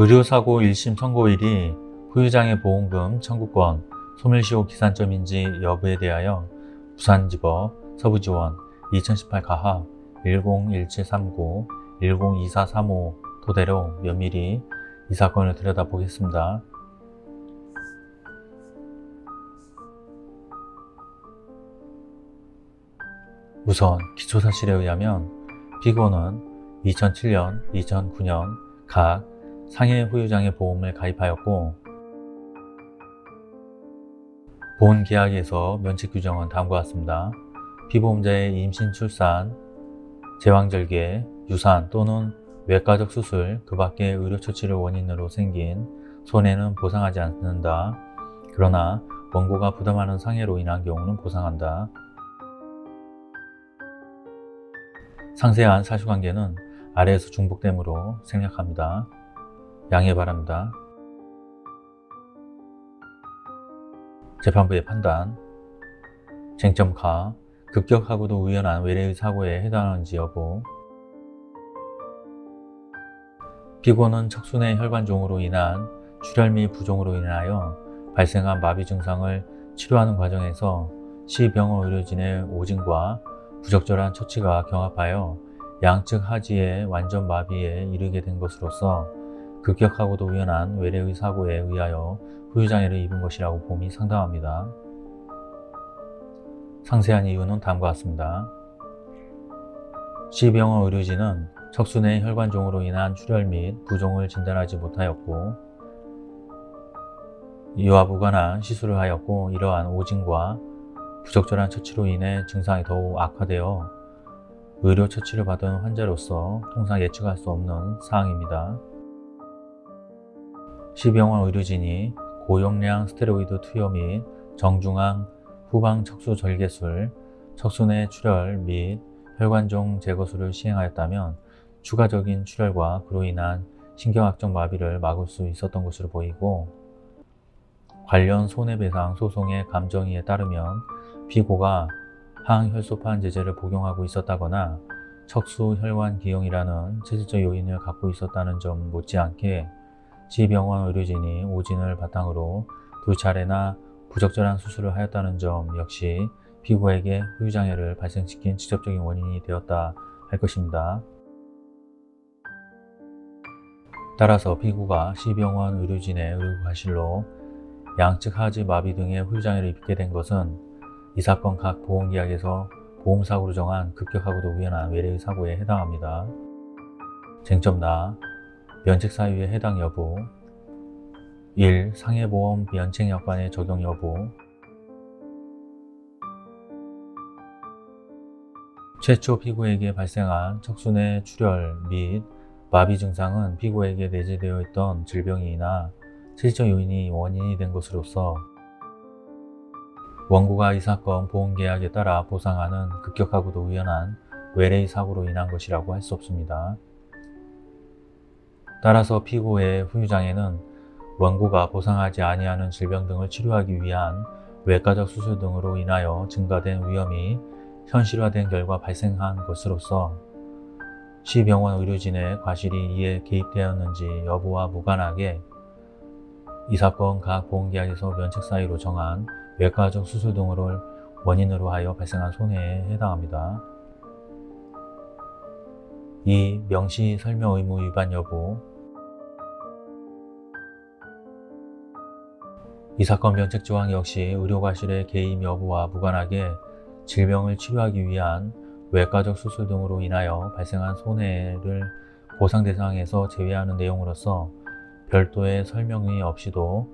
의료사고 1심 선고일이 후유장애 보험금 청구권 소멸시효 기산점인지 여부에 대하여 부산지법 서부지원 2018 가합 101739 102435 토대로 면밀히 이 사건을 들여다보겠습니다. 우선 기초사실에 의하면 피고는 2007년, 2009년 각 상해 후유장애 보험을 가입하였고 본 계약에서 면책 규정은 다음과 같습니다. 피보험자의 임신, 출산, 제왕절개, 유산 또는 외과적 수술, 그 밖의 의료처치를 원인으로 생긴 손해는 보상하지 않는다. 그러나 원고가 부담하는 상해로 인한 경우는 보상한다. 상세한 사실관계는 아래에서 중복됨으로 생략합니다. 양해 바랍니다. 재판부의 판단 쟁점 가 급격하고도 우연한 외래의 사고에 해당하는지 여부 피고는 척순의 혈관종으로 인한 출혈 및 부종으로 인하여 발생한 마비 증상을 치료하는 과정에서 시병원 의료진의 오진과 부적절한 처치가 경합하여 양측 하지의 완전 마비에 이르게 된 것으로서 급격하고도 우연한 외래의 사고에 의하여 후유장애를 입은 것이라고 봄이 상당합니다. 상세한 이유는 다음과 같습니다. 시병원 의료진은 척순의 혈관종으로 인한 출혈 및 부종을 진단하지 못하였고 이와 무관한 시술을 하였고 이러한 오진과 부적절한 처치로 인해 증상이 더욱 악화되어 의료 처치를 받은 환자로서 통상 예측할 수 없는 사항입니다. 시병원 의료진이 고용량 스테로이드 투여 및 정중앙 후방 척수 절개술, 척순의 출혈 및 혈관종 제거술을 시행하였다면 추가적인 출혈과 그로 인한 신경학적 마비를 막을 수 있었던 것으로 보이고 관련 손해배상 소송의 감정이에 따르면 피고가 항혈소판 제제를 복용하고 있었다거나 척수 혈관 기형이라는 체질적 요인을 갖고 있었다는 점 못지않게 지병원 의료진이 오진을 바탕으로 두 차례나 부적절한 수술을 하였다는 점 역시 피고에게 후유장애를 발생시킨 직접적인 원인이 되었다 할 것입니다. 따라서 피고가 시병원 의료진의 의료과실로 양측 하지 마비 등의 후유장애를 입게 된 것은 이 사건 각 보험계약에서 보험사고로 정한 급격하고도 우연한 외래의 사고에 해당합니다. 쟁점 나 면책 사유의 해당 여부 1. 상해보험 면책 여건의 적용 여부 최초 피고에게 발생한 척순의 출혈 및 마비 증상은 피고에게 내재되어 있던 질병이나 실적 요인이 원인이 된 것으로서 원고가 이 사건 보험계약에 따라 보상하는 급격하고도 우연한 외래의 사고로 인한 것이라고 할 수 없습니다. 따라서 피고의 후유장애는 원고가 보상하지 아니하는 질병 등을 치료하기 위한 외과적 수술 등으로 인하여 증가된 위험이 현실화된 결과 발생한 것으로서 시 병원 의료진의 과실이 이에 개입되었는지 여부와 무관하게 이 사건 각 보험계약에서 면책 사유로 정한 외과적 수술 등을 원인으로 하여 발생한 손해에 해당합니다. 이 명시 설명 의무 위반 여부 이 사건 면책 조항 역시 의료과실의 개입 여부와 무관하게 질병을 치료하기 위한 외과적 수술 등으로 인하여 발생한 손해를 보상 대상에서 제외하는 내용으로서 별도의 설명이 없이도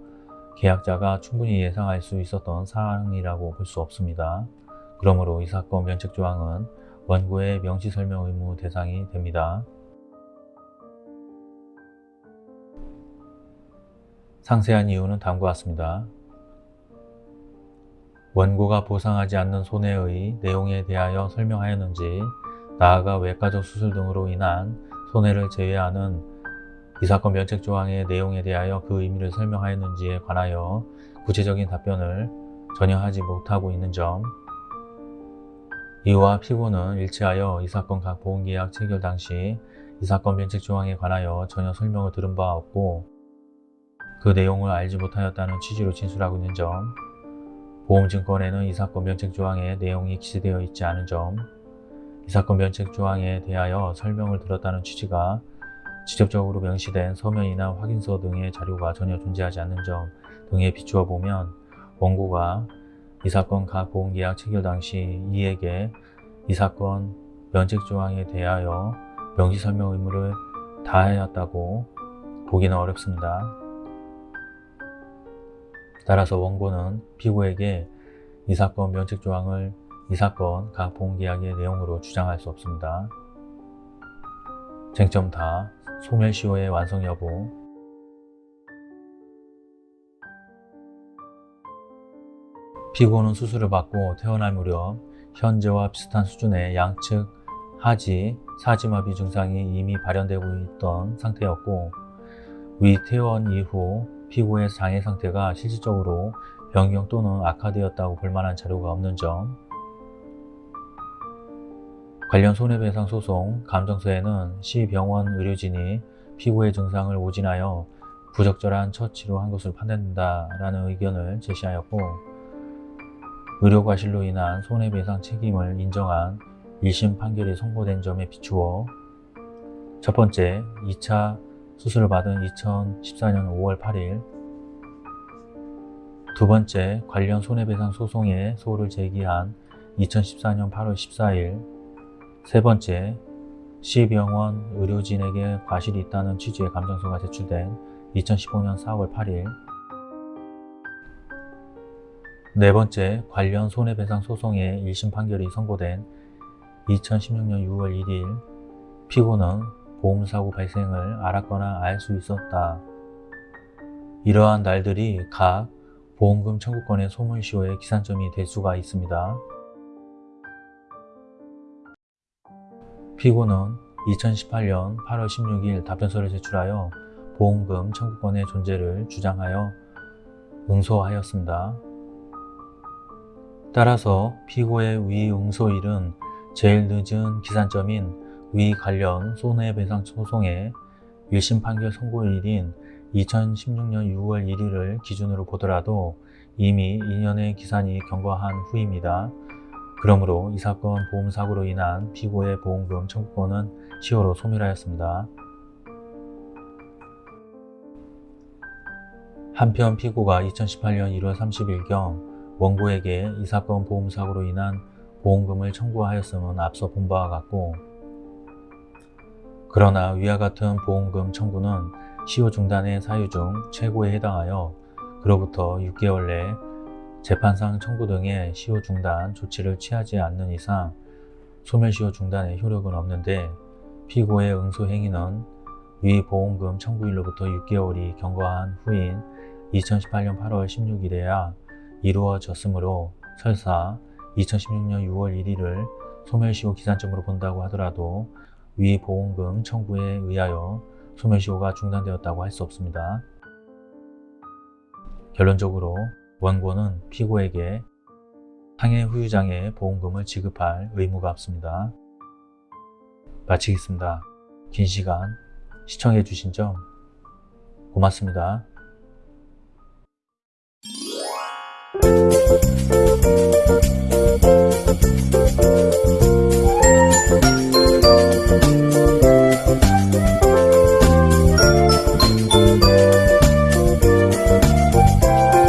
계약자가 충분히 예상할 수 있었던 사항이라고 볼 수 없습니다. 그러므로 이 사건 면책 조항은 원고의 명시 설명 의무 대상이 됩니다. 상세한 이유는 다음과 같습니다. 원고가 보상하지 않는 손해의 내용에 대하여 설명하였는지 나아가 외과적 수술 등으로 인한 손해를 제외하는 이 사건 면책 조항의 내용에 대하여 그 의미를 설명하였는지에 관하여 구체적인 답변을 전혀 하지 못하고 있는 점 이와 피고는 일치하여 이 사건 각 보험계약 체결 당시 이이 사건 면책 조항에 관하여 전혀 설명을 들은 바 없고 그 내용을 알지 못하였다는 취지로 진술하고 있는 점, 보험증권에는 이 사건 면책 조항의 내용이 기재되어 있지 않은 점, 이 사건 면책 조항에 대하여 설명을 들었다는 취지가 직접적으로 명시된 서면이나 확인서 등의 자료가 전혀 존재하지 않는 점 등에 비추어 보면 원고가 이 사건 각 보험계약 체결 당시 이에게 이 사건 면책 조항에 대하여 명시 설명 의무를 다하였다고 보기는 어렵습니다. 따라서 원고는 피고에게 이 사건 면책 조항을 이 사건 각 보험계약의 내용으로 주장할 수 없습니다. 쟁점 다 소멸시효의 완성 여부 피고는 수술을 받고 퇴원할 무렵 현재와 비슷한 수준의 양측 하지, 사지마비 증상이 이미 발현되고 있던 상태였고 위 퇴원 이후 피고의 장애 상태가 실질적으로 변경 또는 악화되었다고 볼 만한 자료가 없는 점. 관련 손해배상 소송 감정서에는 시 병원 의료진이 피고의 증상을 오진하여 부적절한 처치로 한 것으로 판단된다라는 의견을 제시하였고 의료과실로 인한 손해배상 책임을 인정한 1심 판결이 선고된 점에 비추어 첫 번째, 2차 수술을 받은 2014년 5월 8일. 두 번째, 관련 손해배상 소송에 소를 제기한 2014년 8월 14일. 세 번째, 시병원 의료진에게 과실이 있다는 취지의 감정서가 제출된 2015년 4월 8일. 네 번째, 관련 손해배상 소송의 1심 판결이 선고된 2016년 6월 1일. 피고는 보험사고 발생을 알았거나 알 수 있었다. 이러한 날들이 각 보험금 청구권의 소멸시효의 기산점이 될 수가 있습니다. 피고는 2018년 8월 16일 답변서를 제출하여 보험금 청구권의 존재를 주장하여 응소하였습니다. 따라서 피고의 위 응소일은 제일 늦은 기산점인 위 관련 손해배상 소송의 1심 판결 선고일인 2016년 6월 1일을 기준으로 보더라도 이미 2년의 기산이 경과한 후입니다. 그러므로 이 사건 보험사고로 인한 피고의 보험금 청구권은 시효로 소멸하였습니다. 한편 피고가 2018년 1월 30일경 원고에게 이 사건 보험사고로 인한 보험금을 청구하였음은 앞서 본 바와 같고 그러나 위와 같은 보험금 청구는 시효 중단의 사유 중 최고에 해당하여 그로부터 6개월 내 재판상 청구 등의 시효 중단 조치를 취하지 않는 이상 소멸시효 중단의 효력은 없는데 피고의 응소 행위는 위 보험금 청구일로부터 6개월이 경과한 후인 2018년 8월 16일에야 이루어졌으므로 설사 2016년 6월 1일을 소멸시효 기산점으로 본다고 하더라도 위 보험금 청구에 의하여 소멸시효가 중단되었다고 할 수 없습니다. 결론적으로 원고는 피고에게 상해 후유장의 보험금을 지급할 의무가 없습니다. 마치겠습니다. 긴 시간 시청해 주신 점 고맙습니다.